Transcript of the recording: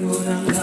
不能